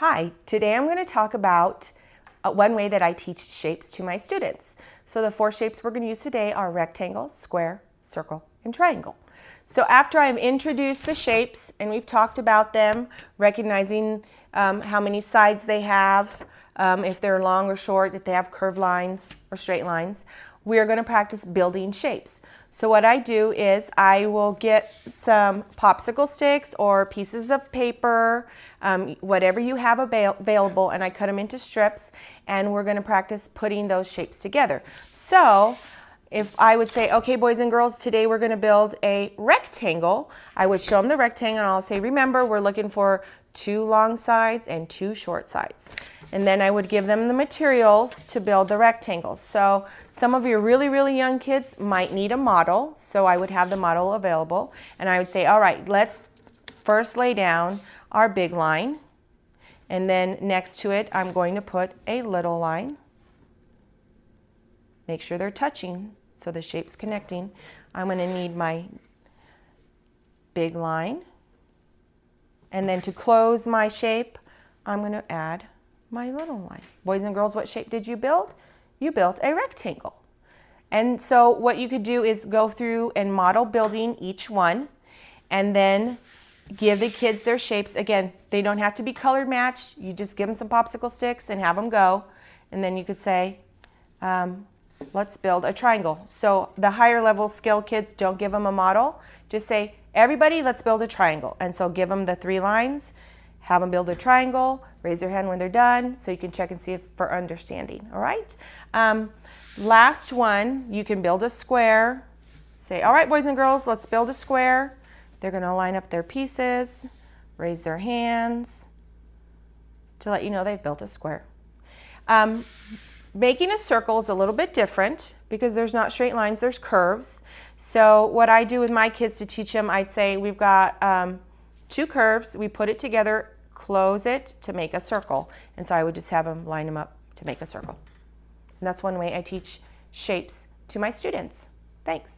Hi, today I'm going to talk about uh, one way that I teach shapes to my students. So the four shapes we're going to use today are rectangle, square, circle, and triangle. So after I've introduced the shapes and we've talked about them, recognizing um, how many sides they have, um, if they're long or short, if they have curved lines or straight lines, we are going to practice building shapes. So what I do is I will get some popsicle sticks or pieces of paper, um, whatever you have avail available, and I cut them into strips, and we're going to practice putting those shapes together. So if I would say, okay, boys and girls, today we're going to build a rectangle, I would show them the rectangle, and I'll say, remember, we're looking for two long sides and two short sides. And then I would give them the materials to build the rectangles. So some of your really, really young kids might need a model. So I would have the model available. And I would say, all right, let's first lay down our big line. And then next to it, I'm going to put a little line. Make sure they're touching so the shape's connecting. I'm going to need my big line. And then to close my shape, I'm going to add my little line. Boys and girls, what shape did you build? You built a rectangle. And so what you could do is go through and model building each one and then give the kids their shapes. Again, they don't have to be colored matched. You just give them some popsicle sticks and have them go. And then you could say, um, let's build a triangle. So the higher level skill kids, don't give them a model. Just say, everybody, let's build a triangle. And so give them the three lines have them build a triangle, raise their hand when they're done so you can check and see if for understanding, all right? Um, last one, you can build a square. Say, all right, boys and girls, let's build a square. They're gonna line up their pieces, raise their hands to let you know they've built a square. Um, making a circle is a little bit different because there's not straight lines, there's curves. So what I do with my kids to teach them, I'd say we've got um, two curves, we put it together close it to make a circle. And so I would just have them line them up to make a circle. And that's one way I teach shapes to my students. Thanks.